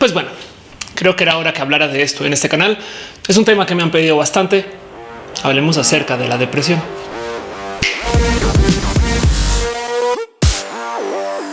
Pues bueno, creo que era hora que hablara de esto en este canal. Es un tema que me han pedido bastante. Hablemos acerca de la depresión.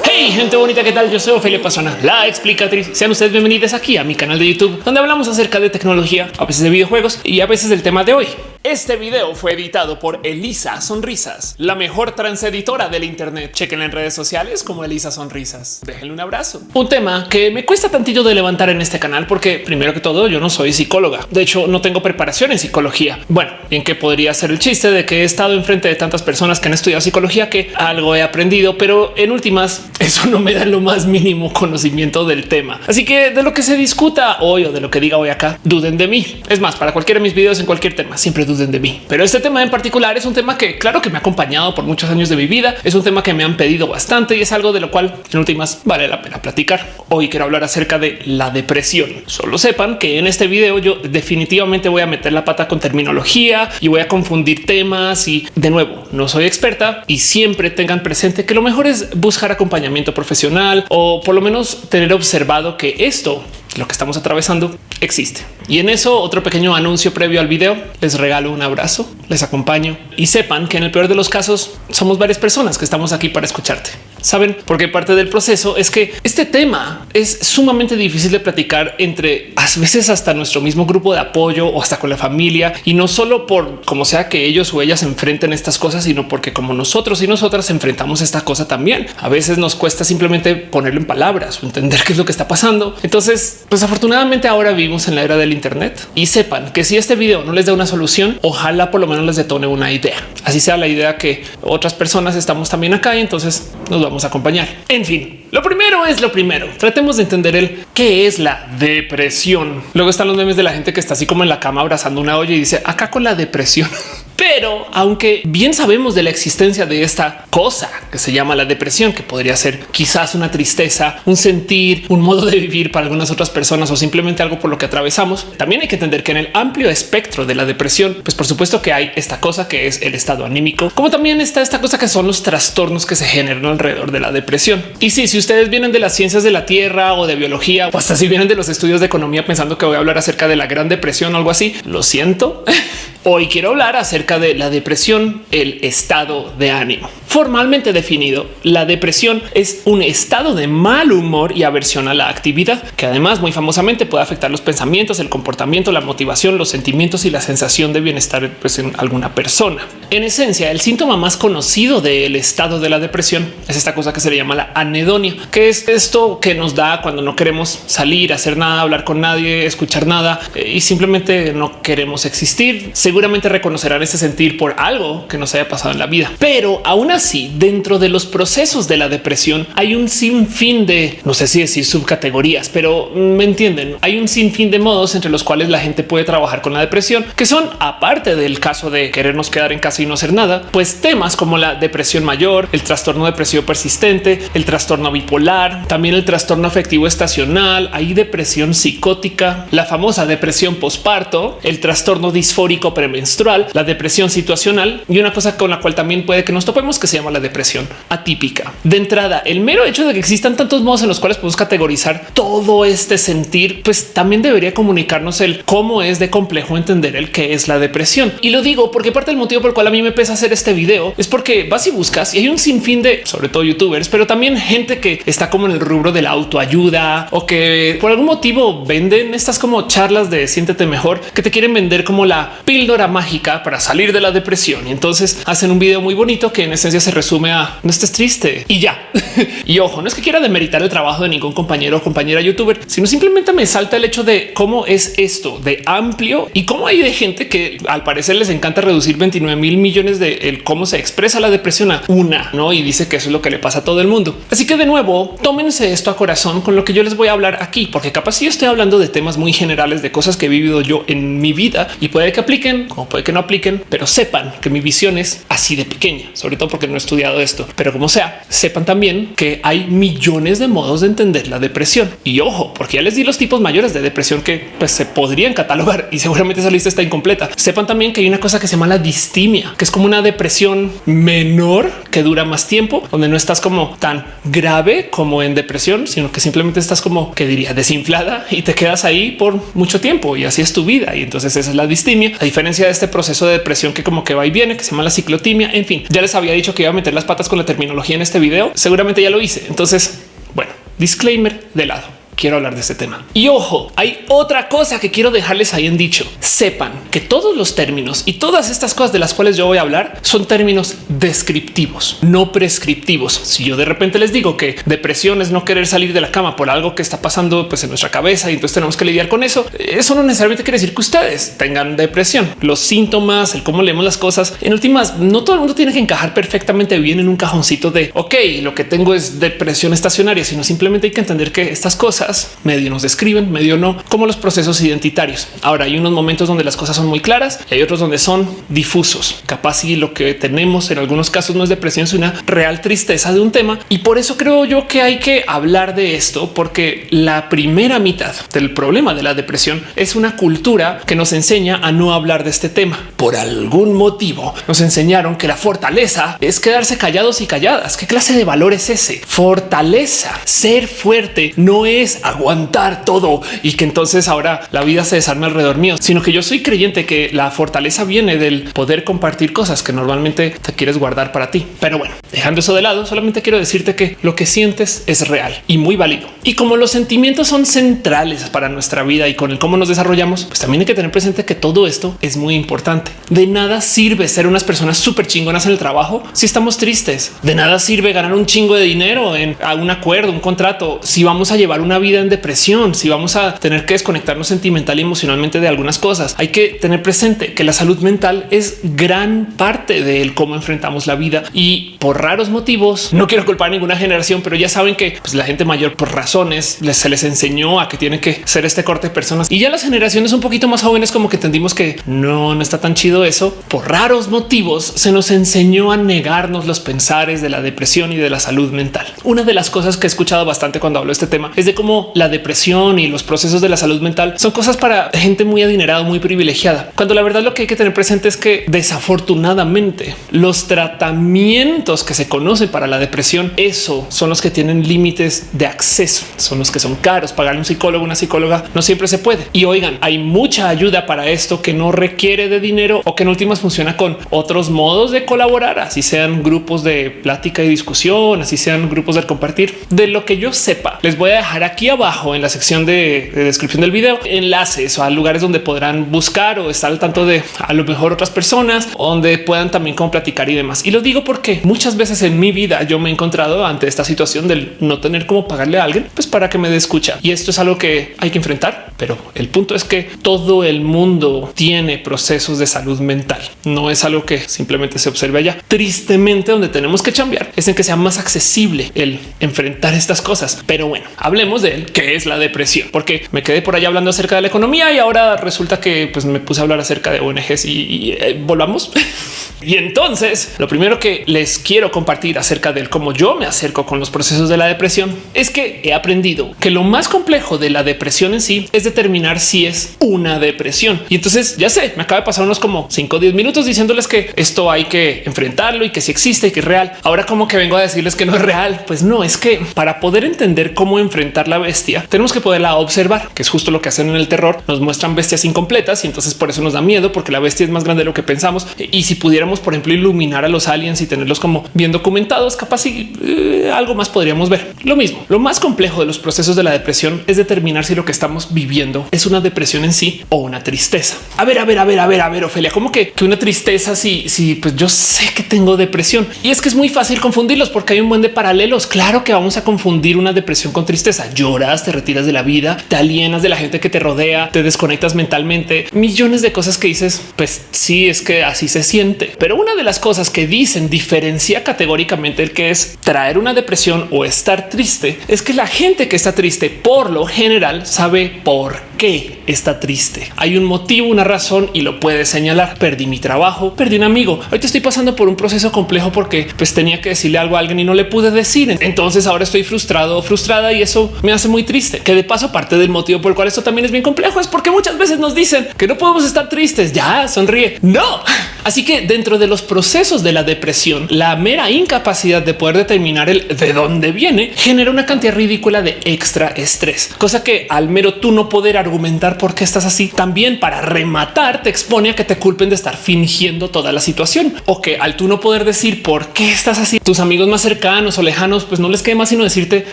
Hey, gente bonita, ¿qué tal? Yo soy Ophelia Pasona, la explicatriz. Sean ustedes bienvenidos aquí a mi canal de YouTube, donde hablamos acerca de tecnología, a veces de videojuegos y a veces del tema de hoy. Este video fue editado por Elisa Sonrisas, la mejor transeditora del Internet. Chequen en redes sociales como Elisa Sonrisas. Déjenle un abrazo. Un tema que me cuesta tantillo de levantar en este canal, porque primero que todo, yo no soy psicóloga. De hecho, no tengo preparación en psicología. Bueno, bien que podría ser el chiste de que he estado enfrente de tantas personas que han estudiado psicología que algo he aprendido, pero en últimas, eso no me da lo más mínimo conocimiento del tema. Así que de lo que se discuta hoy o de lo que diga hoy acá, duden de mí. Es más, para cualquiera de mis videos en cualquier tema, siempre duden de mí. Pero este tema en particular es un tema que claro que me ha acompañado por muchos años de mi vida. Es un tema que me han pedido bastante y es algo de lo cual en últimas vale la pena platicar. Hoy quiero hablar acerca de la depresión. Solo sepan que en este video yo definitivamente voy a meter la pata con terminología y voy a confundir temas y de nuevo no soy experta y siempre tengan presente que lo mejor es buscar acompañamiento profesional o por lo menos tener observado que esto lo que estamos atravesando existe. Y en eso otro pequeño anuncio previo al video. Les regalo un abrazo, les acompaño y sepan que en el peor de los casos somos varias personas que estamos aquí para escucharte. Saben, porque parte del proceso es que este tema es sumamente difícil de platicar entre a veces hasta nuestro mismo grupo de apoyo o hasta con la familia y no solo por como sea que ellos o ellas enfrenten estas cosas, sino porque como nosotros y nosotras enfrentamos esta cosa también. A veces nos cuesta simplemente ponerlo en palabras o entender qué es lo que está pasando. Entonces, pues afortunadamente ahora vivimos en la era del Internet y sepan que si este video no les da una solución, ojalá por lo menos les detone una idea. Así sea la idea que otras personas estamos también acá y entonces nos vamos a acompañar. En fin, lo primero es lo primero. Tratemos de entender el qué es la depresión. Luego están los memes de la gente que está así como en la cama abrazando una olla y dice acá con la depresión. Pero aunque bien sabemos de la existencia de esta cosa que se llama la depresión, que podría ser quizás una tristeza, un sentir, un modo de vivir para algunas otras personas o simplemente algo por lo que atravesamos, también hay que entender que en el amplio espectro de la depresión, pues por supuesto que hay esta cosa que es el estado anímico, como también está esta cosa que son los trastornos que se generan alrededor de la depresión. Y sí, si ustedes vienen de las ciencias de la tierra o de biología o hasta si vienen de los estudios de economía pensando que voy a hablar acerca de la gran depresión o algo así, lo siento. Hoy quiero hablar acerca de la depresión, el estado de ánimo. Formalmente definido, la depresión es un estado de mal humor y aversión a la actividad, que además muy famosamente puede afectar los pensamientos, el comportamiento, la motivación, los sentimientos y la sensación de bienestar pues, en alguna persona. En esencia, el síntoma más conocido del estado de la depresión es esta cosa que se le llama la anedonia, que es esto que nos da cuando no queremos salir, hacer nada, hablar con nadie, escuchar nada eh, y simplemente no queremos existir. Seguramente reconocerán ese sentir por algo que nos haya pasado en la vida, pero aún así, dentro de los procesos de la depresión hay un sinfín de, no sé si decir subcategorías, pero me entienden, hay un sinfín de modos entre los cuales la gente puede trabajar con la depresión, que son aparte del caso de querernos quedar en casa y no hacer nada, pues temas como la depresión mayor, el trastorno depresivo persistente, el trastorno bipolar, también el trastorno afectivo estacional, hay depresión psicótica, la famosa depresión posparto, el trastorno disfórico premenstrual, la depresión situacional y una cosa con la cual también puede que nos topemos que se llama la depresión atípica. De entrada, el mero hecho de que existan tantos modos en los cuales podemos categorizar todo este sentir, pues también debería comunicarnos el cómo es de complejo entender el que es la depresión. Y lo digo porque parte del motivo por el cual a mí me pesa hacer este video es porque vas y buscas y hay un sinfín de, sobre todo youtubers, pero también gente que está como en el rubro de la autoayuda o que por algún motivo venden estas como charlas de siéntete mejor que te quieren vender como la píldora mágica para salir de la depresión. Y entonces hacen un video muy bonito que en esencia se resume a no estés triste y ya. y ojo, no es que quiera demeritar el trabajo de ningún compañero o compañera youtuber, sino simplemente me salta el hecho de cómo es esto de amplio y cómo hay de gente que al parecer les encanta reducir 29 mil millones de el cómo se expresa la depresión a una, no? Y dice que eso es lo que le pasa a todo el mundo. Así que de nuevo, tómense esto a corazón con lo que yo les voy a hablar aquí, porque capaz si estoy hablando de temas muy generales de cosas que he vivido yo en mi vida y puede que apliquen, como puede que no apliquen, pero sepan que mi visión es así de pequeña, sobre todo porque no he estudiado esto, pero como sea, sepan también que hay millones de modos de entender la depresión. Y ojo, porque ya les di los tipos mayores de depresión que pues, se podrían catalogar y seguramente esa lista está incompleta. Sepan también que hay una cosa que se llama la distimia, que es como una depresión menor que dura más tiempo, donde no estás como tan grave como en depresión, sino que simplemente estás como que diría desinflada y te quedas ahí por mucho tiempo y así es tu vida. Y entonces esa es la distimia, a diferencia de este proceso de depresión que como que va y viene, que se llama la ciclotimia. En fin, ya les había dicho que iba a meter las patas con la terminología en este video. Seguramente ya lo hice. Entonces, bueno, disclaimer de lado quiero hablar de este tema. Y ojo, hay otra cosa que quiero dejarles ahí en dicho. Sepan que todos los términos y todas estas cosas de las cuales yo voy a hablar son términos descriptivos, no prescriptivos. Si yo de repente les digo que depresión es no querer salir de la cama por algo que está pasando pues, en nuestra cabeza y entonces tenemos que lidiar con eso, eso no necesariamente quiere decir que ustedes tengan depresión. Los síntomas, el cómo leemos las cosas, en últimas, no todo el mundo tiene que encajar perfectamente bien en un cajoncito de ok, lo que tengo es depresión estacionaria, sino simplemente hay que entender que estas cosas medio nos describen, medio no, como los procesos identitarios. Ahora hay unos momentos donde las cosas son muy claras y hay otros donde son difusos. Capaz y lo que tenemos en algunos casos no es depresión, es una real tristeza de un tema. Y por eso creo yo que hay que hablar de esto, porque la primera mitad del problema de la depresión es una cultura que nos enseña a no hablar de este tema. Por algún motivo nos enseñaron que la fortaleza es quedarse callados y calladas. ¿Qué clase de valor es ese? Fortaleza, ser fuerte no es aguantar todo y que entonces ahora la vida se desarme alrededor mío, sino que yo soy creyente que la fortaleza viene del poder compartir cosas que normalmente te quieres guardar para ti. Pero bueno, dejando eso de lado, solamente quiero decirte que lo que sientes es real y muy válido. Y como los sentimientos son centrales para nuestra vida y con el cómo nos desarrollamos, pues también hay que tener presente que todo esto es muy importante. De nada sirve ser unas personas súper chingonas en el trabajo si estamos tristes. De nada sirve ganar un chingo de dinero en un acuerdo, un contrato, si vamos a llevar una vida vida en depresión, si vamos a tener que desconectarnos sentimental y emocionalmente de algunas cosas, hay que tener presente que la salud mental es gran parte del cómo enfrentamos la vida y por raros motivos, no quiero culpar a ninguna generación, pero ya saben que pues, la gente mayor por razones se les enseñó a que tienen que ser este corte de personas y ya las generaciones un poquito más jóvenes como que entendimos que no, no está tan chido eso. Por raros motivos se nos enseñó a negarnos los pensares de la depresión y de la salud mental. Una de las cosas que he escuchado bastante cuando hablo de este tema es de cómo la depresión y los procesos de la salud mental son cosas para gente muy adinerada, muy privilegiada. Cuando la verdad lo que hay que tener presente es que desafortunadamente los tratamientos que se conocen para la depresión, eso son los que tienen límites de acceso, son los que son caros. Pagarle un psicólogo, una psicóloga no siempre se puede. Y oigan, hay mucha ayuda para esto que no requiere de dinero o que en últimas funciona con otros modos de colaborar, así sean grupos de plática y discusión, así sean grupos de compartir. De lo que yo sepa, les voy a dejar aquí abajo en la sección de, descripción del video enlaces a lugares donde podrán buscar o estar al tanto de a lo mejor otras personas donde puedan también como platicar y demás. Y lo digo porque muchas veces en mi vida yo me he encontrado ante esta situación del no tener cómo pagarle a alguien pues para que me dé escucha. Y esto es algo que hay que enfrentar. Pero el punto es que todo el mundo tiene procesos de salud mental. No es algo que simplemente se observe allá. Tristemente, donde tenemos que cambiar es en que sea más accesible el enfrentar estas cosas. Pero bueno, hablemos de que es la depresión, porque me quedé por allá hablando acerca de la economía y ahora resulta que pues, me puse a hablar acerca de ONGs y, eh, volvamos. y entonces lo primero que les quiero compartir acerca del cómo yo me acerco con los procesos de la depresión es que he aprendido que lo más complejo de la depresión en sí es determinar si es una depresión. Y entonces ya sé, me acaba de pasar unos como 5 o 10 minutos diciéndoles que esto hay que enfrentarlo y que si existe y que es real. Ahora como que vengo a decirles que no es real, pues no, es que para poder entender cómo enfrentar la bestia, tenemos que poderla observar, que es justo lo que hacen en el terror. Nos muestran bestias incompletas y entonces por eso nos da miedo, porque la bestia es más grande de lo que pensamos. Y si pudiéramos, por ejemplo, iluminar a los aliens y tenerlos como bien documentados, capaz y eh, algo más podríamos ver. Lo mismo, lo más complejo de los procesos de la depresión es determinar si lo que estamos viviendo es una depresión en sí o una tristeza. A ver, a ver, a ver, a ver, a ver, Ofelia, como que, que una tristeza si, si pues yo sé que tengo depresión y es que es muy fácil confundirlos porque hay un buen de paralelos. Claro que vamos a confundir una depresión con tristeza. Lloras, te retiras de la vida, te alienas de la gente que te rodea, te desconectas mentalmente, millones de cosas que dices, pues sí, es que así se siente. Pero una de las cosas que dicen diferencia categóricamente el que es traer una depresión o estar triste es que la gente que está triste por lo general sabe por qué está triste. Hay un motivo, una razón y lo puede señalar. Perdí mi trabajo, perdí un amigo. Ahorita estoy pasando por un proceso complejo porque pues tenía que decirle algo a alguien y no le pude decir. Entonces ahora estoy frustrado o frustrada y eso me hace muy triste. Que de paso parte del motivo por el cual esto también es bien complejo es porque muchas veces nos dicen que no podemos estar tristes. Ya sonríe. No. Así que dentro de los procesos de la depresión, la mera incapacidad de poder determinar el de dónde viene genera una cantidad ridícula de extra estrés, cosa que al mero tú no poder argumentar por qué estás así, también para rematar te expone a que te culpen de estar fingiendo toda la situación o que al tú no poder decir por qué estás así, tus amigos más cercanos o lejanos, pues no les quede más sino decirte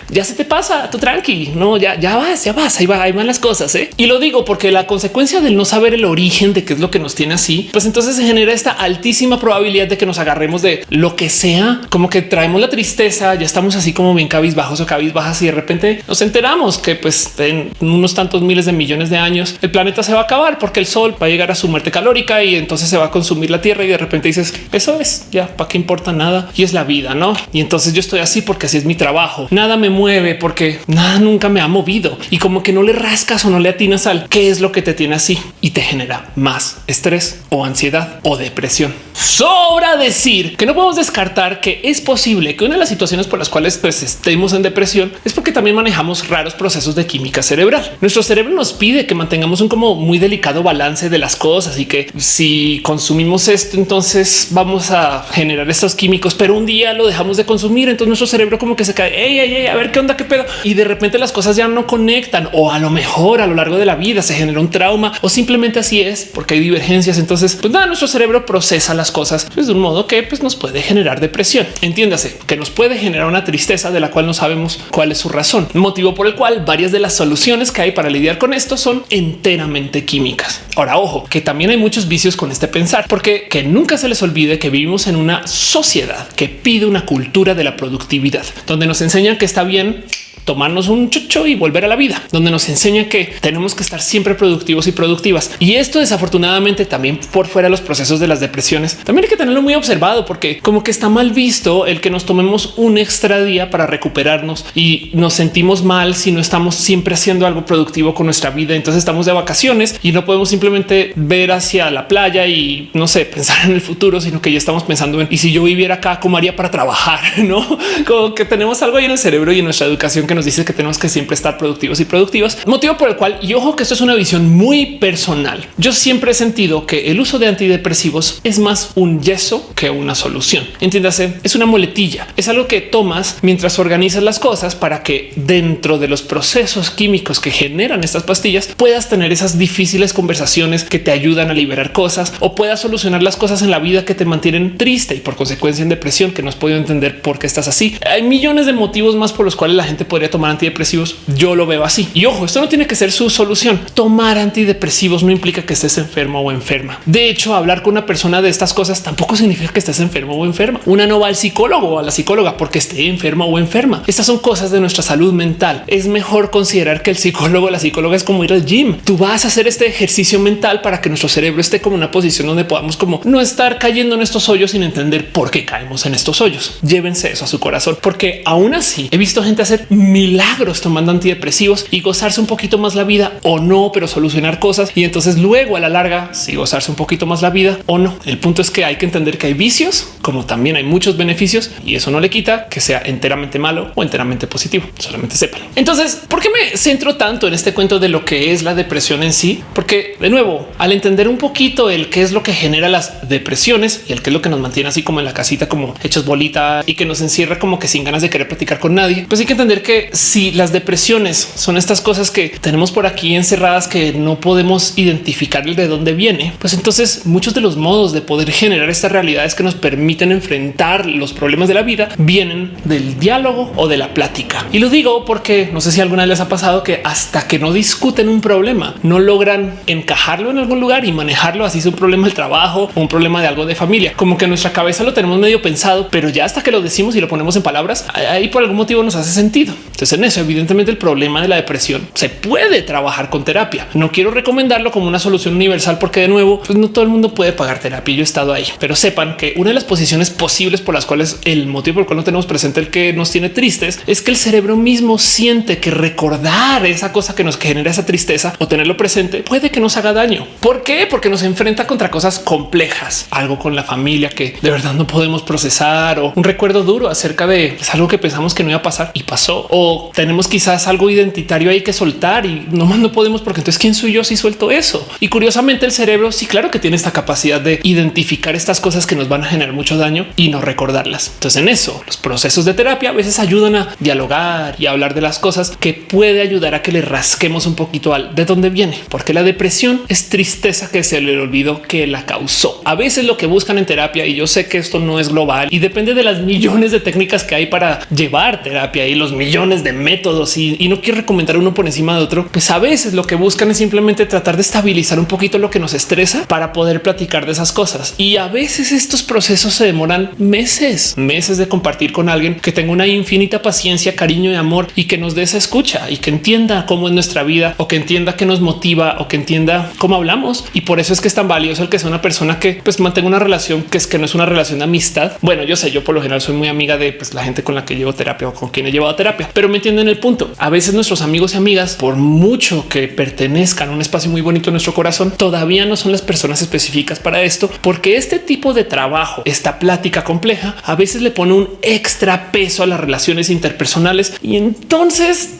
ya se te pasa, tú tranqui, no, ya, ya vas, ya vas, ahí va, ahí van las cosas. ¿eh? Y lo digo porque la consecuencia del no saber el origen de qué es lo que nos tiene así, pues entonces se genera esta altísima probabilidad de que nos agarremos de lo que sea, como que traemos la tristeza, ya estamos así como bien cabizbajos o cabizbajas y de repente nos enteramos que pues en unos tantos miles de millones de años el planeta se va a acabar porque el sol va a llegar a su muerte calórica y entonces se va a consumir la tierra y de repente dices eso es ya para qué importa nada y es la vida, no? Y entonces yo estoy así porque así es mi trabajo. Nada me mueve porque nada nunca me ha movido y como que no le rascas o no le atinas al qué es lo que te tiene así y te genera más estrés o ansiedad o depresión. Sobra decir que no podemos descartar que es posible que una de las situaciones por las cuales pues, estemos en depresión es porque también manejamos raros procesos de química cerebral. Nuestro cerebro nos pide que mantengamos un como muy delicado balance de las cosas y que si consumimos esto, entonces vamos a generar estos químicos, pero un día lo dejamos de consumir. Entonces nuestro cerebro como que se cae, a ver qué onda, qué pedo. Y de repente las cosas ya no conectan o a lo mejor a lo largo de la vida se genera un trauma o simplemente así es porque hay divergencias. Entonces, pues nada, nuestro cerebro procesa las cosas pues, de un modo que pues, nos puede generar depresión. Entiéndase que nos puede generar una tristeza de la cual no sabemos cuál es su razón, motivo por el cual varias de las soluciones que hay para lidiar con esto son enteramente químicas. Ahora, ojo, que también hay muchos vicios con este pensar, porque que nunca se les olvide que vivimos en una sociedad que pide una cultura de la productividad, donde nos enseñan que está bien tomarnos un chucho y volver a la vida, donde nos enseña que tenemos que estar siempre productivos y productivas. Y esto desafortunadamente también por fuera de los procesos de las depresiones, también hay que tenerlo muy observado porque como que está mal visto el que nos tomemos un extra día para recuperarnos y nos sentimos mal si no estamos siempre haciendo algo productivo con nuestra vida. Entonces estamos de vacaciones y no podemos simplemente ver hacia la playa y no sé, pensar en el futuro, sino que ya estamos pensando en y si yo viviera acá, cómo haría para trabajar, no como que tenemos algo ahí en el cerebro y en nuestra educación nos dice que tenemos que siempre estar productivos y productivas, motivo por el cual y ojo que esto es una visión muy personal. Yo siempre he sentido que el uso de antidepresivos es más un yeso que una solución. Entiéndase, es una muletilla, es algo que tomas mientras organizas las cosas para que dentro de los procesos químicos que generan estas pastillas puedas tener esas difíciles conversaciones que te ayudan a liberar cosas o puedas solucionar las cosas en la vida que te mantienen triste y por consecuencia en depresión que no has podido entender por qué estás así. Hay millones de motivos más por los cuales la gente podría tomar antidepresivos. Yo lo veo así. Y ojo, esto no tiene que ser su solución. Tomar antidepresivos no implica que estés enfermo o enferma. De hecho, hablar con una persona de estas cosas tampoco significa que estés enfermo o enferma. Una no va al psicólogo o a la psicóloga porque esté enferma o enferma. Estas son cosas de nuestra salud mental. Es mejor considerar que el psicólogo o la psicóloga es como ir al gym. Tú vas a hacer este ejercicio mental para que nuestro cerebro esté como una posición donde podamos como no estar cayendo en estos hoyos sin entender por qué caemos en estos hoyos. Llévense eso a su corazón, porque aún así he visto gente hacer milagros tomando antidepresivos y gozarse un poquito más la vida o no, pero solucionar cosas. Y entonces luego a la larga, si gozarse un poquito más la vida o no. El punto es que hay que entender que hay vicios, como también hay muchos beneficios y eso no le quita que sea enteramente malo o enteramente positivo. Solamente sepan. Entonces, ¿por qué me centro tanto en este cuento de lo que es la depresión en sí? Porque de nuevo, al entender un poquito el qué es lo que genera las depresiones y el qué es lo que nos mantiene así como en la casita, como hechos bolita y que nos encierra como que sin ganas de querer platicar con nadie, pues hay que entender que si las depresiones son estas cosas que tenemos por aquí encerradas que no podemos identificar de dónde viene, pues entonces muchos de los modos de poder generar estas realidades que nos permiten enfrentar los problemas de la vida vienen del diálogo o de la plática. Y lo digo porque no sé si alguna vez les ha pasado que hasta que no discuten un problema, no logran encajarlo en algún lugar y manejarlo así es un problema del trabajo o un problema de algo de familia, como que en nuestra cabeza lo tenemos medio pensado, pero ya hasta que lo decimos y lo ponemos en palabras, ahí por algún motivo nos hace sentido. Entonces en eso evidentemente el problema de la depresión se puede trabajar con terapia. No quiero recomendarlo como una solución universal porque de nuevo pues no todo el mundo puede pagar terapia. Yo he estado ahí, pero sepan que una de las posiciones posibles por las cuales el motivo por el cual no tenemos presente el que nos tiene tristes es que el cerebro mismo siente que recordar esa cosa que nos genera esa tristeza o tenerlo presente puede que nos haga daño. ¿Por qué? Porque nos enfrenta contra cosas complejas, algo con la familia que de verdad no podemos procesar o un recuerdo duro acerca de algo que pensamos que no iba a pasar y pasó o tenemos quizás algo identitario ahí que soltar y no más no podemos porque entonces quién soy yo si suelto eso. Y curiosamente el cerebro sí claro que tiene esta capacidad de identificar estas cosas que nos van a generar mucho daño y no recordarlas. Entonces en eso los procesos de terapia a veces ayudan a dialogar y hablar de las cosas que puede ayudar a que le rasquemos un poquito al de dónde viene, porque la depresión es tristeza que se le olvidó que la causó. A veces lo que buscan en terapia y yo sé que esto no es global y depende de las millones de técnicas que hay para llevar terapia y los millones de métodos y, no quiero recomendar uno por encima de otro, pues a veces lo que buscan es simplemente tratar de estabilizar un poquito lo que nos estresa para poder platicar de esas cosas. Y a veces estos procesos se demoran meses, meses de compartir con alguien que tenga una infinita paciencia, cariño y amor y que nos dé esa escucha y que entienda cómo es nuestra vida o que entienda que nos motiva o que entienda cómo hablamos. Y por eso es que es tan valioso el que sea una persona que pues mantenga una relación que es que no es una relación de amistad. Bueno, yo sé, yo por lo general soy muy amiga de pues, la gente con la que llevo terapia o con quien he llevado terapia, pero me entienden el punto. A veces nuestros amigos y amigas, por mucho que pertenezcan a un espacio muy bonito en nuestro corazón, todavía no son las personas específicas para esto, porque este tipo de trabajo, esta plática compleja, a veces le pone un extra peso a las relaciones interpersonales y entonces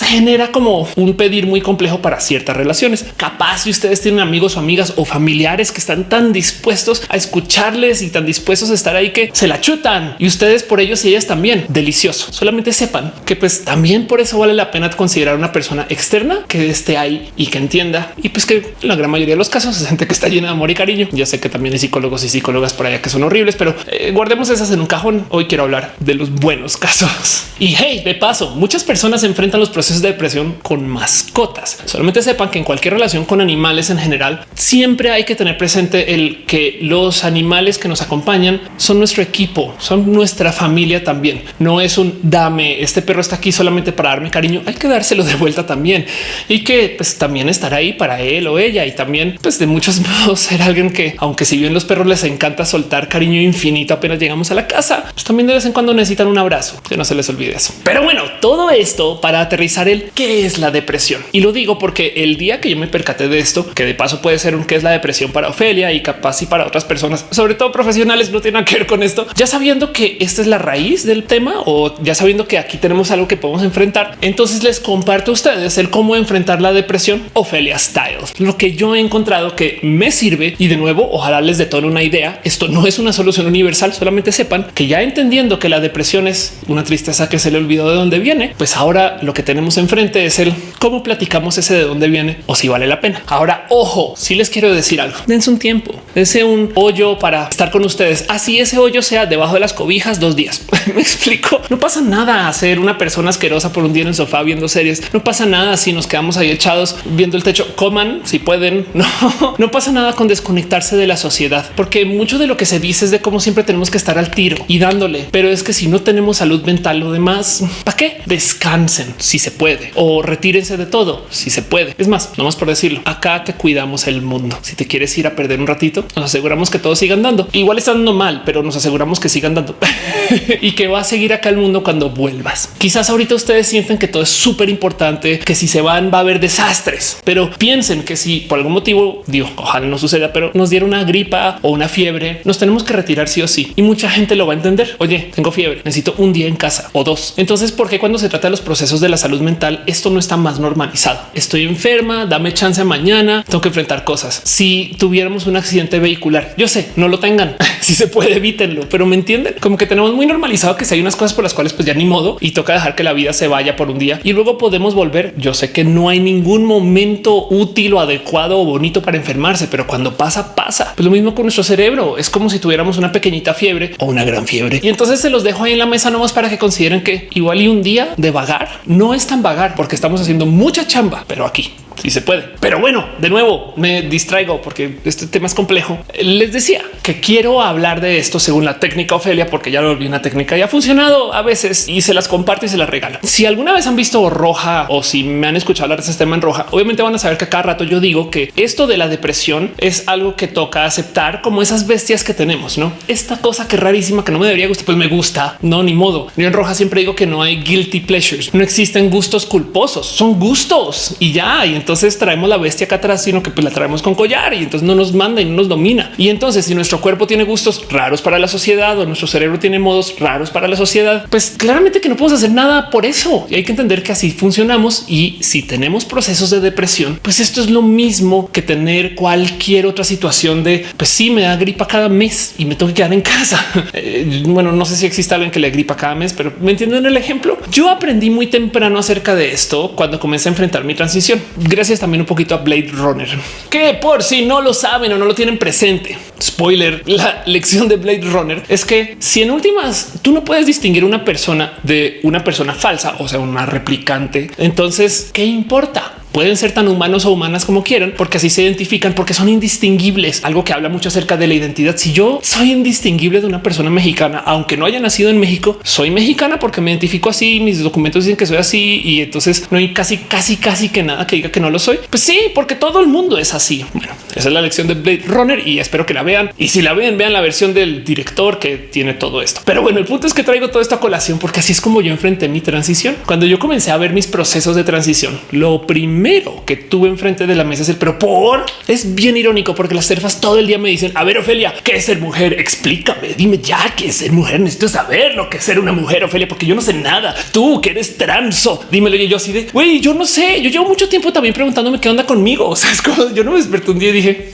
genera como un pedir muy complejo para ciertas relaciones. Capaz si ustedes tienen amigos o amigas o familiares que están tan dispuestos a escucharles y tan dispuestos a estar ahí que se la chutan y ustedes por ellos y ellas también delicioso. Solamente sepan que pues también por eso vale la pena considerar una persona externa que esté ahí y que entienda y pues que la gran mayoría de los casos es gente que está llena de amor y cariño. Ya sé que también hay psicólogos y psicólogas por allá que son horribles, pero eh, guardemos esas en un cajón. Hoy quiero hablar de los buenos casos. Y hey, de paso, muchas personas enfrentan los procesos de depresión con mascotas. Solamente sepan que en cualquier relación con animales en general, siempre hay que tener presente el que los animales que nos acompañan son nuestro equipo, son nuestra familia también. No es un dame, este perro está aquí solamente para darme cariño, hay que dárselo de vuelta también y que pues, también estar ahí para él o ella y también pues de muchos modos ser alguien que aunque si bien los perros les encanta soltar cariño infinito apenas llegamos a la casa, pues también de vez en cuando necesitan un abrazo, que no se les olvide eso. Pero bueno, todo esto para aterrizar el qué es la depresión. Y lo digo porque el día que yo me percaté de esto, que de paso puede ser un qué es la depresión para Ofelia y capaz y para otras personas, sobre todo profesionales, no tienen que ver con esto, ya sabiendo que esta es la raíz del tema o ya sabiendo que aquí tenemos algo que podemos enfrentar, entonces les comparto a ustedes el cómo enfrentar la depresión Ofelia Styles, lo que yo he encontrado que me sirve y de nuevo, ojalá les detone una idea. Esto no es una solución universal, solamente sepan que ya entendiendo que la depresión es una tristeza que se le olvidó de dónde viene, pues ahora lo que tenemos enfrente es el cómo platicamos ese de dónde viene o si vale la pena. Ahora, ojo, si les quiero decir algo, dense un tiempo, dense un hoyo para estar con ustedes. Así ese hoyo sea debajo de las cobijas dos días. Me explico. No pasa nada a ser una persona asquerosa por un día en el sofá viendo series. No pasa nada si nos quedamos ahí echados viendo el techo. Coman si pueden. No, no pasa nada con desconectarse de la sociedad, porque mucho de lo que se dice es de cómo siempre tenemos que estar al tiro y dándole. Pero es que si no tenemos salud mental o demás, ¿para qué? Descansen si se puede o retírense de todo si se puede. Es más, no más por decirlo, acá te cuidamos el mundo. Si te quieres ir a perder un ratito, nos aseguramos que todos sigan dando. Igual está dando mal, pero nos aseguramos que sigan dando y que va a seguir acá el mundo cuando vuelvas. Quizás ahorita ustedes sienten que todo es súper importante, que si se van va a haber desastres, pero piensen que si por algún motivo, digo, ojalá no suceda, pero nos diera una gripa o una fiebre, nos tenemos que retirar sí o sí. Y mucha gente lo va a entender. Oye, tengo fiebre, necesito un día en casa o dos. Entonces, ¿por qué cuando se trata de los procesos de la salud mental, esto no está más normalizado? Estoy enferma, dame chance mañana, tengo que enfrentar cosas. Si tuviéramos un accidente vehicular, yo sé, no lo tengan. si se puede, evítenlo, pero me entienden como que tenemos muy normalizado que si hay unas cosas por las cuales pues ya ni modo y toca dejar que la vida se vaya por un día y luego podemos volver. Yo sé que no hay ningún momento útil o adecuado o bonito para enfermarse, pero cuando pasa, pasa. Pues lo mismo con nuestro cerebro. Es como si tuviéramos una pequeñita fiebre o una gran fiebre. Y entonces se los dejo ahí en la mesa nomás para que consideren que igual y un día de vagar no es tan vagar porque estamos haciendo mucha chamba, pero aquí si se puede. Pero bueno, de nuevo me distraigo porque este tema es complejo. Les decía que quiero hablar de esto según la técnica Ofelia, porque ya lo volví una técnica y ha funcionado a veces y se las comparto y se las regalo. Si alguna vez han visto roja o si me han escuchado hablar de ese tema en roja, obviamente van a saber que cada rato yo digo que esto de la depresión es algo que toca aceptar como esas bestias que tenemos, no esta cosa que rarísima que no me debería gustar, pues me gusta, no ni modo. Yo en roja siempre digo que no hay guilty pleasures, no existen gustos culposos, son gustos y ya. Y entonces traemos la bestia acá atrás, sino que pues la traemos con collar y entonces no nos manda y no nos domina. Y entonces si nuestro cuerpo tiene gustos raros para la sociedad o nuestro cerebro tiene modos raros para la sociedad, pues claramente que no podemos hacer nada por eso. Y hay que entender que así funcionamos. Y si tenemos procesos de depresión, pues esto es lo mismo que tener cualquier otra situación de pues sí me da gripa cada mes y me tengo que quedar en casa. Eh, bueno, no sé si existe alguien que le gripa cada mes, pero me entienden el ejemplo. Yo aprendí muy temprano acerca de esto cuando comencé a enfrentar mi transición. Gracias también un poquito a Blade Runner, que por si no lo saben o no lo tienen presente, spoiler, la lección de Blade Runner es que si en últimas tú no puedes distinguir una persona de una persona falsa, o sea, una replicante, entonces, ¿qué importa? Pueden ser tan humanos o humanas como quieran, porque así se identifican, porque son indistinguibles. Algo que habla mucho acerca de la identidad. Si yo soy indistinguible de una persona mexicana, aunque no haya nacido en México, soy mexicana porque me identifico así. Mis documentos dicen que soy así y entonces no hay casi, casi, casi que nada que diga que no lo soy. Pues sí, porque todo el mundo es así. Bueno, esa es la lección de Blade Runner y espero que la vean. Y si la ven, vean la versión del director que tiene todo esto. Pero bueno, el punto es que traigo toda esta colación porque así es como yo enfrenté mi transición. Cuando yo comencé a ver mis procesos de transición, lo primero primero que tuve enfrente de la mesa es el pero por es bien irónico porque las serfas todo el día me dicen a ver Ofelia, ¿qué es ser mujer? Explícame, dime ya qué es ser mujer. Necesito saber lo que es ser una mujer, Ofelia, porque yo no sé nada. Tú que eres transo, dímelo. Y yo así de güey, yo no sé. Yo llevo mucho tiempo también preguntándome qué onda conmigo. O sea, es como yo no me desperté un día y dije,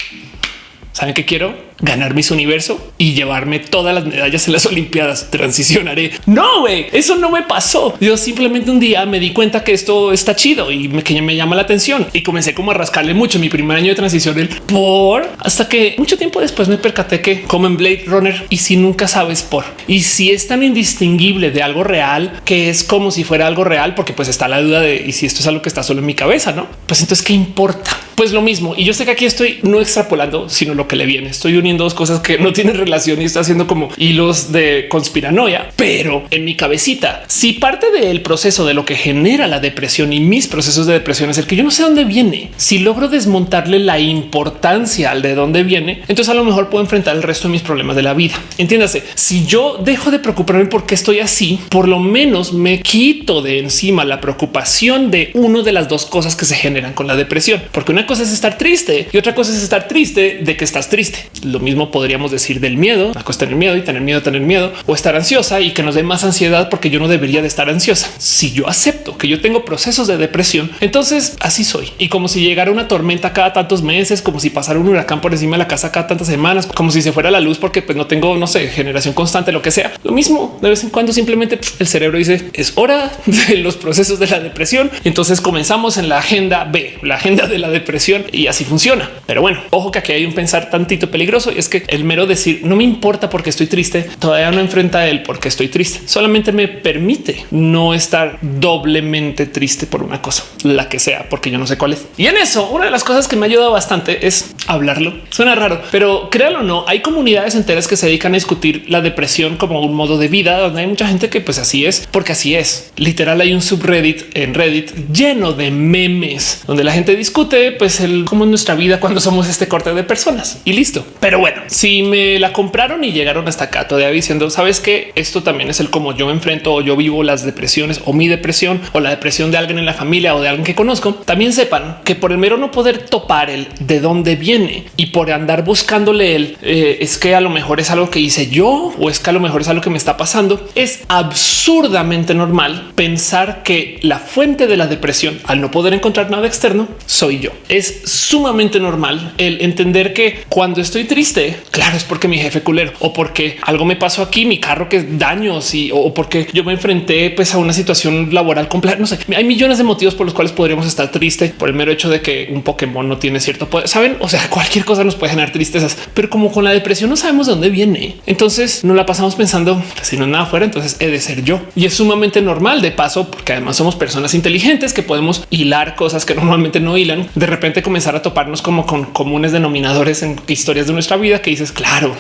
¿saben qué quiero? Ganar mis universo y llevarme todas las medallas en las Olimpiadas. Transicionaré. No, eso no me pasó. Yo simplemente un día me di cuenta que esto está chido y me, que me llama la atención y comencé como a rascarle mucho mi primer año de transición el por hasta que mucho tiempo después me percaté que como en Blade Runner y si nunca sabes por y si es tan indistinguible de algo real que es como si fuera algo real, porque pues está la duda de y si esto es algo que está solo en mi cabeza, no? Pues entonces qué importa? Pues lo mismo. Y yo sé que aquí estoy no extrapolando, sino lo que le viene. Estoy dos cosas que no tienen relación y está haciendo como hilos de conspiranoia, pero en mi cabecita, si parte del proceso de lo que genera la depresión y mis procesos de depresión es el que yo no sé dónde viene, si logro desmontarle la importancia al de dónde viene, entonces a lo mejor puedo enfrentar el resto de mis problemas de la vida. Entiéndase, si yo dejo de preocuparme por qué estoy así, por lo menos me quito de encima la preocupación de uno de las dos cosas que se generan con la depresión, porque una cosa es estar triste y otra cosa es estar triste de que estás triste. Mismo podríamos decir del miedo, a tener miedo y tener miedo, tener miedo o estar ansiosa y que nos dé más ansiedad porque yo no debería de estar ansiosa. Si yo acepto que yo tengo procesos de depresión, entonces así soy. Y como si llegara una tormenta cada tantos meses, como si pasara un huracán por encima de la casa cada tantas semanas, como si se fuera la luz porque pues no tengo, no sé, generación constante, lo que sea. Lo mismo de vez en cuando simplemente el cerebro dice es hora de los procesos de la depresión. Entonces comenzamos en la agenda B, la agenda de la depresión y así funciona. Pero bueno, ojo que aquí hay un pensar tantito peligroso y es que el mero decir no me importa porque estoy triste todavía no enfrenta a él porque estoy triste. Solamente me permite no estar doblemente triste por una cosa, la que sea, porque yo no sé cuál es. Y en eso, una de las cosas que me ayuda bastante es hablarlo. Suena raro, pero créalo o no, hay comunidades enteras que se dedican a discutir la depresión como un modo de vida, donde hay mucha gente que pues así es, porque así es. Literal hay un subreddit en Reddit lleno de memes donde la gente discute pues el cómo es nuestra vida cuando somos este corte de personas y listo. Pero bueno, si me la compraron y llegaron hasta acá todavía diciendo, sabes que esto también es el cómo yo me enfrento o yo vivo las depresiones o mi depresión o la depresión de alguien en la familia o de alguien que conozco. También sepan que por el mero no poder topar el de dónde viene y por andar buscándole el eh, es que a lo mejor es algo que hice yo o es que a lo mejor es algo que me está pasando. Es absurdamente normal pensar que la fuente de la depresión al no poder encontrar nada externo soy yo. es sumamente normal el entender que cuando estoy triste, claro, es porque mi jefe culero o porque algo me pasó aquí, mi carro que daños y o porque yo me enfrenté pues a una situación laboral completa. No sé, hay millones de motivos por los cuales podríamos estar tristes por el mero hecho de que un Pokémon no tiene cierto poder. Saben? O sea, cualquier cosa nos puede generar tristezas, pero como con la depresión no sabemos de dónde viene, entonces no la pasamos pensando si no es nada fuera, entonces he de ser yo y es sumamente normal de paso, porque además somos personas inteligentes que podemos hilar cosas que normalmente no hilan. De repente comenzar a toparnos como con comunes denominadores en historias de nuestra vida que dices, claro,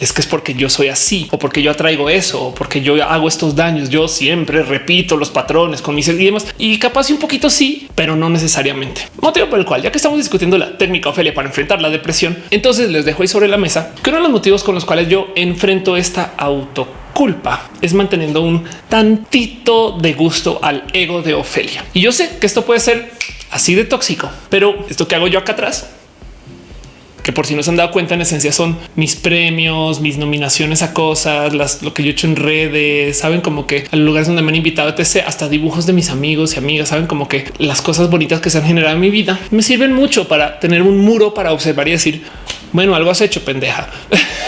es que es porque yo soy así o porque yo atraigo eso o porque yo hago estos daños. Yo siempre repito los patrones con mis y demás y capaz un poquito sí, pero no necesariamente. Motivo por el cual, ya que estamos discutiendo la técnica Ofelia para enfrentar la depresión, entonces les dejo ahí sobre la mesa que uno de los motivos con los cuales yo enfrento esta autoculpa es manteniendo un tantito de gusto al ego de Ofelia. Y yo sé que esto puede ser así de tóxico, pero esto que hago yo acá atrás que por si no se han dado cuenta, en esencia son mis premios, mis nominaciones a cosas, las, lo que yo he hecho en redes, saben como que a lugares donde me han invitado, etc. Hasta dibujos de mis amigos y amigas, saben como que las cosas bonitas que se han generado en mi vida me sirven mucho para tener un muro para observar y decir, bueno, algo has hecho, pendeja.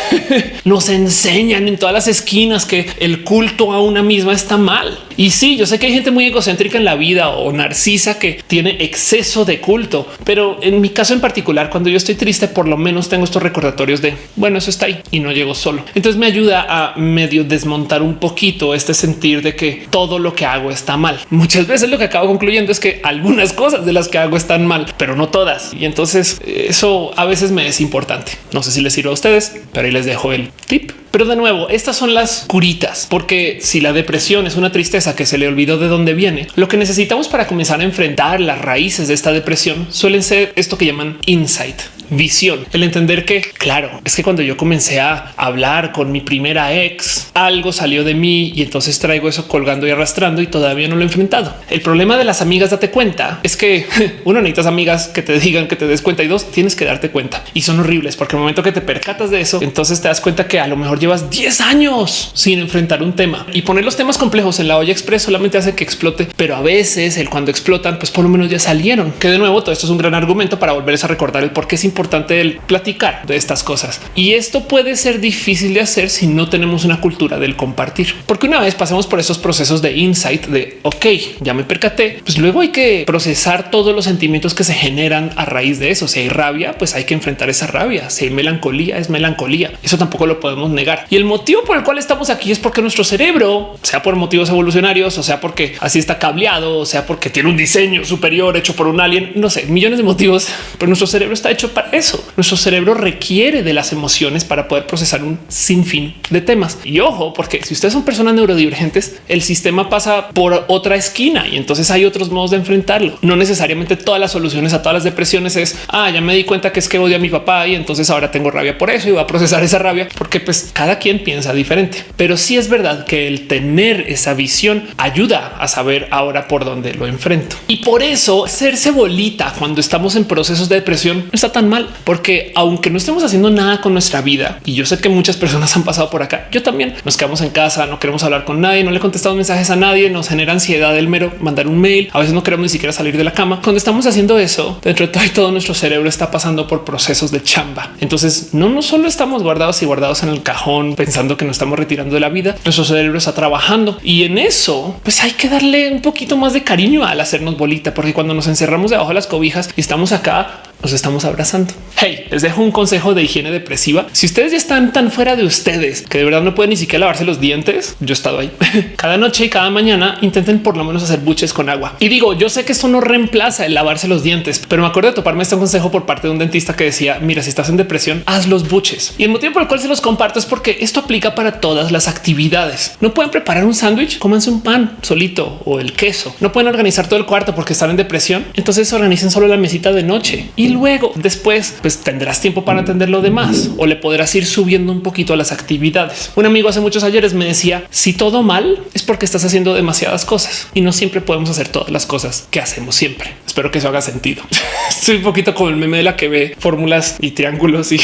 Nos enseñan en todas las esquinas que el culto a una misma está mal. Y sí, yo sé que hay gente muy egocéntrica en la vida o narcisa que tiene exceso de culto, pero en mi caso en particular, cuando yo estoy triste, por lo menos tengo estos recordatorios de bueno, eso está ahí y no llego solo. Entonces me ayuda a medio desmontar un poquito este sentir de que todo lo que hago está mal. Muchas veces lo que acabo concluyendo es que algunas cosas de las que hago están mal, pero no todas. Y entonces eso a veces me es importante. No sé si les sirve a ustedes, pero ahí les dejo el tip. Pero de nuevo, estas son las curitas, porque si la depresión es una tristeza que se le olvidó de dónde viene, lo que necesitamos para comenzar a enfrentar las raíces de esta depresión suelen ser esto que llaman insight visión, el entender que claro, es que cuando yo comencé a hablar con mi primera ex, algo salió de mí y entonces traigo eso colgando y arrastrando y todavía no lo he enfrentado. El problema de las amigas, date cuenta, es que uno necesitas amigas que te digan que te des cuenta y dos, tienes que darte cuenta. Y son horribles porque el momento que te percatas de eso, entonces te das cuenta que a lo mejor llevas 10 años sin enfrentar un tema y poner los temas complejos en la olla express solamente hace que explote, pero a veces el cuando explotan, pues por lo menos ya salieron. Que de nuevo todo esto es un gran argumento para volverles a recordar el por qué es importante el platicar de estas cosas. Y esto puede ser difícil de hacer si no tenemos una cultura del compartir, porque una vez pasamos por esos procesos de insight de ok, ya me percaté, pues luego hay que procesar todos los sentimientos que se generan a raíz de eso. Si hay rabia, pues hay que enfrentar esa rabia. Si hay melancolía, es melancolía. Eso tampoco lo podemos negar. Y el motivo por el cual estamos aquí es porque nuestro cerebro, sea por motivos evolucionarios, o sea, porque así está cableado, o sea, porque tiene un diseño superior hecho por un alien, no sé, millones de motivos, pero nuestro cerebro está hecho para eso. Nuestro cerebro requiere de las emociones para poder procesar un sinfín de temas. Y ojo, porque si ustedes son personas neurodivergentes, el sistema pasa por otra esquina y entonces hay otros modos de enfrentarlo. No necesariamente todas las soluciones a todas las depresiones es ah, ya me di cuenta que es que odio a mi papá y entonces ahora tengo rabia por eso y voy a procesar esa rabia porque pues cada quien piensa diferente. Pero sí es verdad que el tener esa visión ayuda a saber ahora por dónde lo enfrento. Y por eso hacerse bolita cuando estamos en procesos de depresión no está tan mal, porque aunque no estemos haciendo nada con nuestra vida, y yo sé que muchas personas han pasado por acá, yo también nos quedamos en casa, no queremos hablar con nadie, no le contestamos mensajes a nadie, nos genera ansiedad el mero mandar un mail, a veces no queremos ni siquiera salir de la cama. Cuando estamos haciendo eso, dentro de todo, y todo nuestro cerebro está pasando por procesos de chamba. Entonces no, no solo estamos guardados y guardados en el cajón pensando que nos estamos retirando de la vida, nuestro cerebro está trabajando y en eso pues hay que darle un poquito más de cariño al hacernos bolita, porque cuando nos encerramos debajo de las cobijas y estamos acá nos estamos abrazando. Hey, les dejo un consejo de higiene depresiva. Si ustedes ya están tan fuera de ustedes que de verdad no pueden ni siquiera lavarse los dientes, yo he estado ahí. cada noche y cada mañana intenten por lo menos hacer buches con agua. Y digo, yo sé que esto no reemplaza el lavarse los dientes, pero me acuerdo de toparme este consejo por parte de un dentista que decía, mira, si estás en depresión, haz los buches. Y el motivo por el cual se los comparto es porque esto aplica para todas las actividades. No pueden preparar un sándwich, cómanse un pan solito o el queso. No pueden organizar todo el cuarto porque están en depresión. Entonces organicen solo la mesita de noche y luego después pues tendrás tiempo para atender lo demás o le podrás ir subiendo un poquito a las actividades. Un amigo hace muchos ayeres me decía si todo mal es porque estás haciendo demasiadas cosas y no siempre podemos hacer todas las cosas que hacemos siempre. Espero que eso haga sentido. Estoy un poquito como el meme de la que ve fórmulas y triángulos y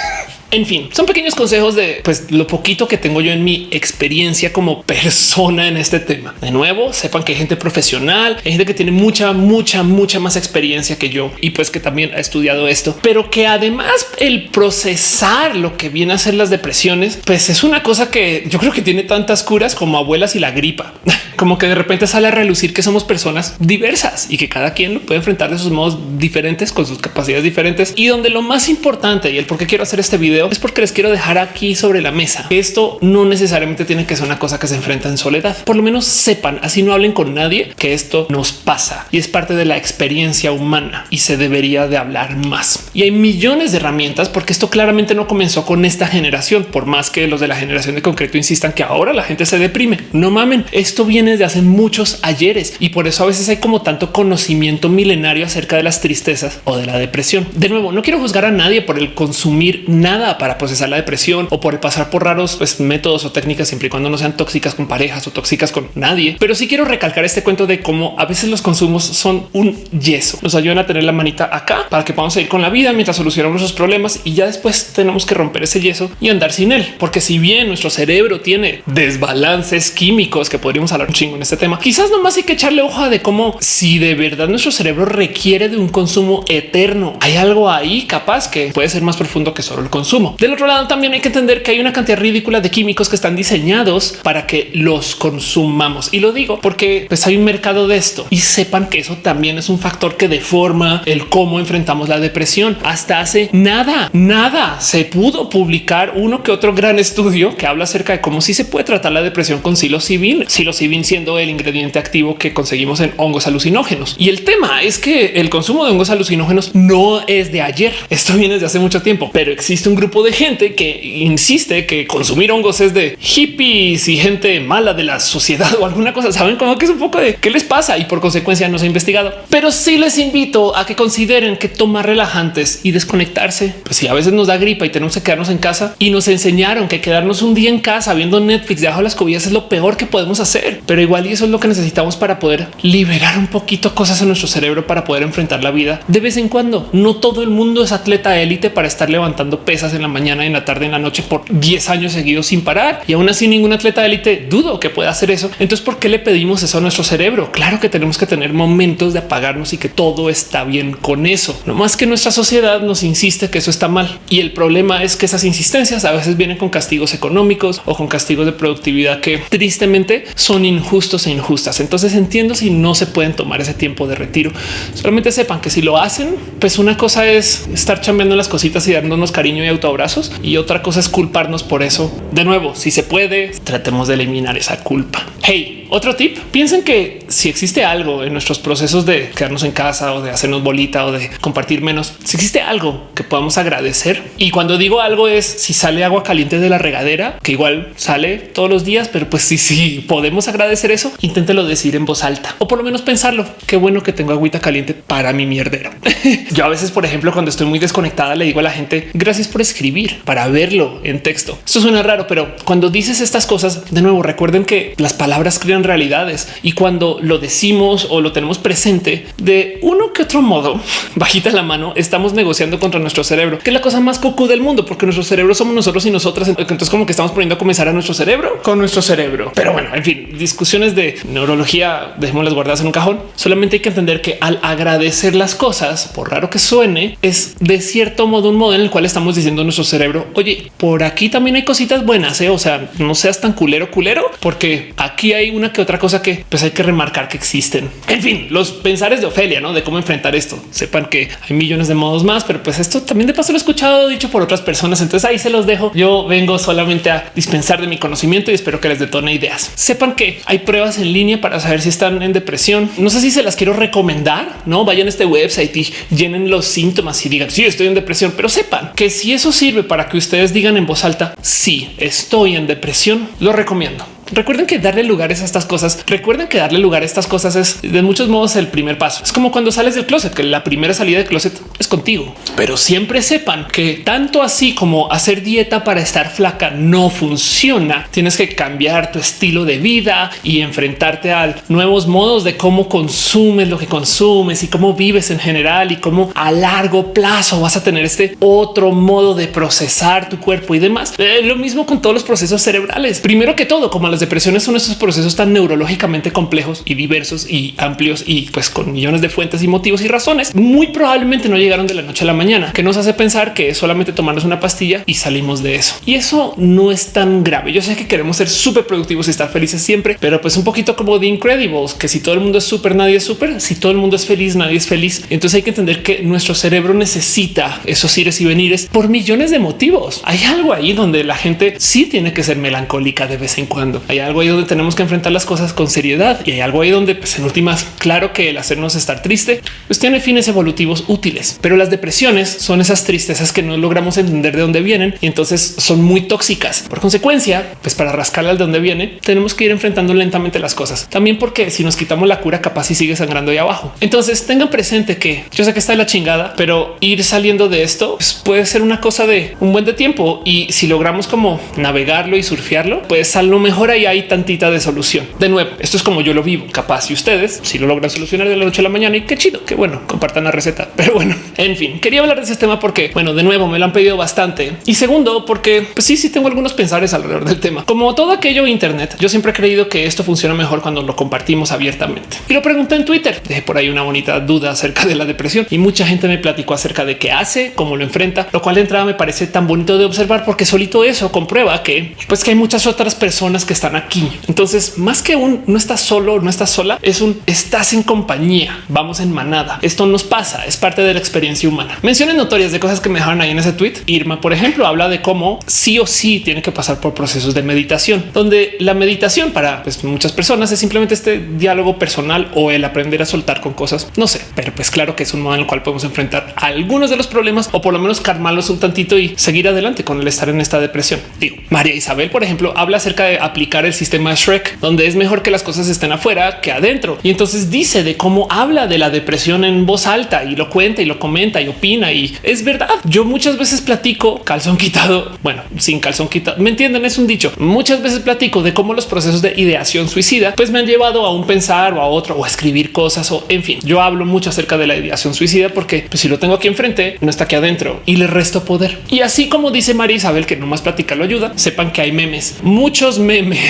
En fin, son pequeños consejos de pues lo poquito que tengo yo en mi experiencia como persona en este tema. De nuevo, sepan que hay gente profesional, hay gente que tiene mucha, mucha, mucha más experiencia que yo y pues que también ha estudiado esto, pero que además el procesar lo que viene a ser las depresiones, pues es una cosa que yo creo que tiene tantas curas como abuelas y la gripa. como que de repente sale a relucir que somos personas diversas y que cada quien lo puede enfrentar de sus modos diferentes con sus capacidades diferentes y donde lo más importante y el por qué quiero hacer este video es porque les quiero dejar aquí sobre la mesa. Esto no necesariamente tiene que ser una cosa que se enfrenta en soledad. Por lo menos sepan, así no hablen con nadie, que esto nos pasa y es parte de la experiencia humana y se debería de hablar más. Y hay millones de herramientas porque esto claramente no comenzó con esta generación, por más que los de la generación de concreto insistan que ahora la gente se deprime. No mamen, esto viene desde hace muchos ayeres y por eso a veces hay como tanto conocimiento milenario acerca de las tristezas o de la depresión. De nuevo, no quiero juzgar a nadie por el consumir nada para procesar la depresión o por pasar por raros pues, métodos o técnicas siempre y cuando no sean tóxicas con parejas o tóxicas con nadie. Pero sí quiero recalcar este cuento de cómo a veces los consumos son un yeso. Nos ayudan a tener la manita acá para que podamos seguir con la vida mientras solucionamos esos problemas y ya después tenemos que romper ese yeso y andar sin él. Porque si bien nuestro cerebro tiene desbalances químicos que podríamos hablar un chingo en este tema, quizás nomás hay que echarle hoja de cómo si de verdad nuestro cerebro requiere de un consumo eterno, hay algo ahí capaz que puede ser más profundo que solo el consumo. Del otro lado también hay que entender que hay una cantidad ridícula de químicos que están diseñados para que los consumamos. Y lo digo porque pues hay un mercado de esto y sepan que eso también es un factor que deforma el cómo enfrentamos la depresión. Hasta hace nada, nada se pudo publicar uno que otro gran estudio que habla acerca de cómo sí se puede tratar la depresión con psilocibin, psilocibin siendo el ingrediente activo que conseguimos en hongos alucinógenos. Y el tema es que el consumo de hongos alucinógenos no es de ayer. Esto viene desde hace mucho tiempo, pero existe un grupo de gente que insiste que consumir hongos es de hippies y gente mala de la sociedad o alguna cosa. Saben como que es un poco de qué les pasa y por consecuencia no se ha investigado. Pero sí les invito a que consideren que tomar relajantes y desconectarse, pues si a veces nos da gripa y tenemos que quedarnos en casa y nos enseñaron que quedarnos un día en casa viendo Netflix debajo de las cobillas es lo peor que podemos hacer. Pero igual y eso es lo que necesitamos para poder liberar un poquito cosas en nuestro cerebro para poder enfrentar la vida de vez en cuando. No todo el mundo es atleta élite para estar levantando pesas en la mañana, en la tarde, en la noche por 10 años seguidos sin parar. Y aún así ningún atleta élite dudo que pueda hacer eso. Entonces, ¿por qué le pedimos eso a nuestro cerebro? Claro que tenemos que tener momentos de apagarnos y que todo está bien con eso. No más que nuestra sociedad nos insiste que eso está mal. Y el problema es que esas insistencias a veces vienen con castigos económicos o con castigos de productividad que tristemente son injustos e injustas. Entonces entiendo si no se pueden tomar ese tiempo de retiro. Solamente sepan que si lo hacen, pues una cosa es estar chambeando las cositas y dándonos cariño y autoabrazos y otra cosa es culparnos por eso. De nuevo, si se puede, tratemos de eliminar esa culpa. Hey, otro tip, piensen que si existe algo en nuestros procesos de quedarnos en casa o de hacernos bolita o de compartir menos, si existe algo que podamos agradecer. Y cuando digo algo es si sale agua caliente de la regadera, que igual sale todos los días, pero pues si, si podemos agradecer eso, inténtelo decir en voz alta o por lo menos pensarlo. Qué bueno que tengo agüita caliente para mi mierdero. Yo a veces, por ejemplo, cuando estoy muy desconectada, le digo a la gente gracias por escribir para verlo en texto. Esto suena raro, pero cuando dices estas cosas, de nuevo, recuerden que las palabras crean realidades y cuando lo decimos o lo tenemos presente de uno que otro modo, bajita la mano, estamos negociando contra nuestro cerebro, que es la cosa más cocu del mundo, porque nuestro cerebro somos nosotros y nosotras. Entonces, como que estamos poniendo a comenzar a nuestro cerebro con nuestro cerebro. Pero bueno, en fin, discusiones de neurología, dejémoslas guardadas en un cajón. Solamente hay que entender que al agradecer las cosas, por raro que suene, es de cierto modo un modo en el cual estamos diciendo nuestro cerebro, oye, por aquí también hay cositas buenas, ¿eh? o sea, no seas tan culero culero, porque aquí hay una que otra cosa que pues hay que remarcar que existen. En fin, los pensares de Ofelia, ¿no? De cómo enfrentar esto. Sepan que hay millones de modos más, pero pues esto también de paso lo he escuchado dicho por otras personas. Entonces ahí se los dejo. Yo vengo solamente a dispensar de mi conocimiento y espero que les detone ideas. Sepan que hay pruebas en línea para saber si están en depresión. No sé si se las quiero recomendar, no vayan a este website y llenen los síntomas y digan si sí, estoy en depresión, pero sepan que si eso sirve para que ustedes digan en voz alta, sí, estoy en depresión, lo recomiendo. Recuerden que darle lugares a estas cosas, recuerden que darle lugar a estas cosas es de muchos modos el primer paso. Es como cuando sales del closet, que la primera salida del closet es contigo, pero siempre sepan que tanto así como hacer dieta para estar flaca no funciona. Tienes que cambiar tu estilo de vida y enfrentarte a nuevos modos de cómo consumes lo que consumes y cómo vives en general y cómo a largo plazo vas a tener este otro modo de procesar tu cuerpo y demás. Eh, lo mismo con todos los procesos cerebrales. Primero que todo, como las depresiones son esos procesos tan neurológicamente complejos y diversos y amplios y pues con millones de fuentes y motivos y razones, muy probablemente no llegaron de la noche a la mañana, que nos hace pensar que es solamente tomarnos una pastilla y salimos de eso. Y eso no es tan grave. Yo sé que queremos ser súper productivos y estar felices siempre, pero pues un poquito como de Incredibles, que si todo el mundo es súper, nadie es súper. Si todo el mundo es feliz, nadie es feliz. Entonces hay que entender que nuestro cerebro necesita esos ires y venires por millones de motivos. Hay algo ahí donde la gente sí tiene que ser melancólica de vez en cuando. Hay algo ahí donde tenemos que enfrentar las cosas con seriedad y hay algo ahí donde pues en últimas, claro que el hacernos estar triste pues tiene fines evolutivos útiles, pero las depresiones son esas tristezas que no logramos entender de dónde vienen y entonces son muy tóxicas. Por consecuencia, pues para rascarla al de dónde viene, tenemos que ir enfrentando lentamente las cosas. También porque si nos quitamos la cura, capaz y sigue sangrando ahí abajo. Entonces tengan presente que yo sé que está la chingada, pero ir saliendo de esto pues, puede ser una cosa de un buen de tiempo y si logramos como navegarlo y surfearlo, pues a lo mejor ahí hay tan de solución. De nuevo, esto es como yo lo vivo. Capaz y ustedes si lo logran solucionar de la noche a la mañana y qué chido, qué bueno, compartan la receta. Pero bueno, en fin, quería hablar de ese tema porque, bueno, de nuevo me lo han pedido bastante. Y segundo, porque pues sí, sí tengo algunos pensares alrededor del tema. Como todo aquello Internet, yo siempre he creído que esto funciona mejor cuando lo compartimos abiertamente. Y lo pregunté en Twitter. Dejé por ahí una bonita duda acerca de la depresión y mucha gente me platicó acerca de qué hace, cómo lo enfrenta, lo cual de entrada me parece tan bonito de observar porque solito eso comprueba que pues que hay muchas otras personas que están aquí entonces, más que un no estás solo, no estás sola, es un estás en compañía, vamos en manada. Esto nos pasa, es parte de la experiencia humana. Menciones notorias de cosas que me dejaron ahí en ese tweet. Irma, por ejemplo, habla de cómo sí o sí tiene que pasar por procesos de meditación, donde la meditación para pues, muchas personas es simplemente este diálogo personal o el aprender a soltar con cosas. No sé, pero pues claro que es un modo en el cual podemos enfrentar algunos de los problemas o por lo menos calmarlos un tantito y seguir adelante con el estar en esta depresión. Digo, María Isabel, por ejemplo, habla acerca de aplicar el sistema Shrek, donde es mejor que las cosas estén afuera que adentro. Y entonces dice de cómo habla de la depresión en voz alta y lo cuenta y lo comenta y opina. Y es verdad. Yo muchas veces platico calzón quitado. Bueno, sin calzón quitado. Me entienden? Es un dicho. Muchas veces platico de cómo los procesos de ideación suicida pues me han llevado a un pensar o a otro o a escribir cosas o en fin. Yo hablo mucho acerca de la ideación suicida porque pues, si lo tengo aquí enfrente, no está aquí adentro y le resto poder. Y así como dice María Isabel que no más platicar lo ayuda, sepan que hay memes, muchos memes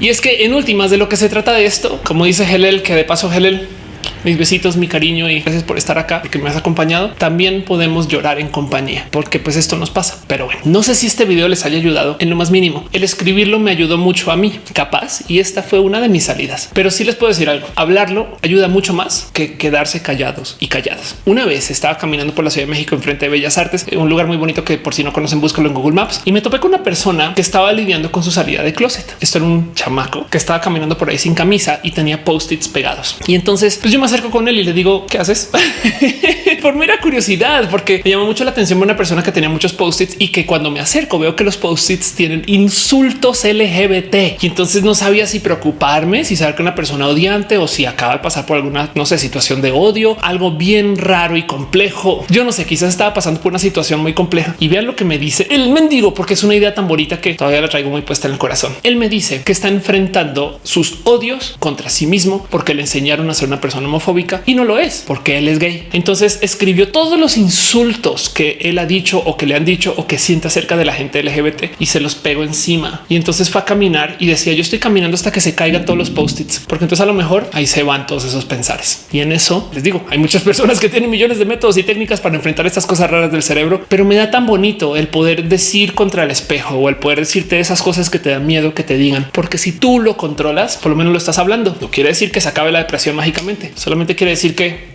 Y es que en últimas de lo que se trata de esto, como dice Helel, que de paso Helel mis besitos, mi cariño y gracias por estar acá, porque me has acompañado. También podemos llorar en compañía, porque pues esto nos pasa. Pero bueno, no sé si este video les haya ayudado en lo más mínimo. El escribirlo me ayudó mucho a mí, capaz, y esta fue una de mis salidas. Pero sí les puedo decir algo, hablarlo ayuda mucho más que quedarse callados y calladas. Una vez estaba caminando por la Ciudad de México enfrente de Bellas Artes, un lugar muy bonito que por si no conocen, búscalo en Google Maps, y me topé con una persona que estaba lidiando con su salida de closet. Esto era un chamaco que estaba caminando por ahí sin camisa y tenía post-its pegados. Y entonces pues yo me acerco con él y le digo, ¿qué haces? Por mera curiosidad, porque me llamó mucho la atención una persona que tenía muchos post-its y que cuando me acerco veo que los post-its tienen insultos LGBT y entonces no sabía si preocuparme, si saber que una persona odiante o si acaba de pasar por alguna, no sé, situación de odio, algo bien raro y complejo. Yo no sé, quizás estaba pasando por una situación muy compleja y vean lo que me dice el mendigo, porque es una idea tan bonita que todavía la traigo muy puesta en el corazón. Él me dice que está enfrentando sus odios contra sí mismo porque le enseñaron a ser una persona homofóbica y no lo es porque él es gay. Entonces escribió todos los insultos que él ha dicho o que le han dicho o que siente acerca de la gente LGBT y se los pegó encima. Y entonces fue a caminar y decía yo estoy caminando hasta que se caigan todos los post-its, porque entonces a lo mejor ahí se van todos esos pensares. Y en eso les digo, hay muchas personas que tienen millones de métodos y técnicas para enfrentar estas cosas raras del cerebro, pero me da tan bonito el poder decir contra el espejo o el poder decirte esas cosas que te dan miedo que te digan, porque si tú lo controlas, por lo menos lo estás hablando. No quiere decir que se acabe la depresión mágicamente, solamente quiere decir que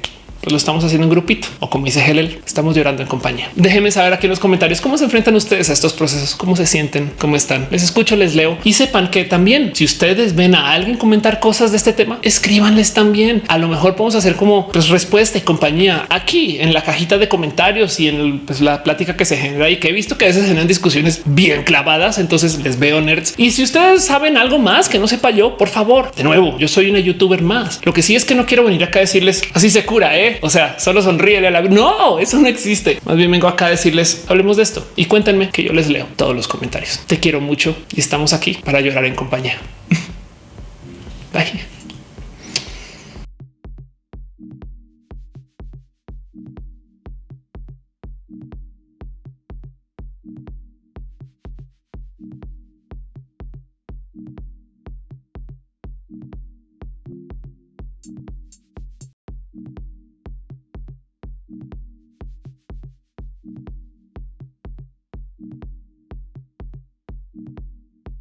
pues lo estamos haciendo en grupito o como dice Helel, estamos llorando en compañía. Déjenme saber aquí en los comentarios cómo se enfrentan ustedes a estos procesos, cómo se sienten, cómo están. Les escucho, les leo y sepan que también si ustedes ven a alguien comentar cosas de este tema, escríbanles también. A lo mejor podemos hacer como pues, respuesta y compañía aquí en la cajita de comentarios y en pues, la plática que se genera y que he visto que a veces generan discusiones bien clavadas. Entonces les veo nerds. Y si ustedes saben algo más que no sepa yo, por favor, de nuevo, yo soy una youtuber más. Lo que sí es que no quiero venir acá a decirles así se cura. ¿eh? O sea, solo sonríe a la no, eso no existe. Más bien vengo acá a decirles hablemos de esto y cuéntenme que yo les leo todos los comentarios. Te quiero mucho y estamos aquí para llorar en compañía. Bye.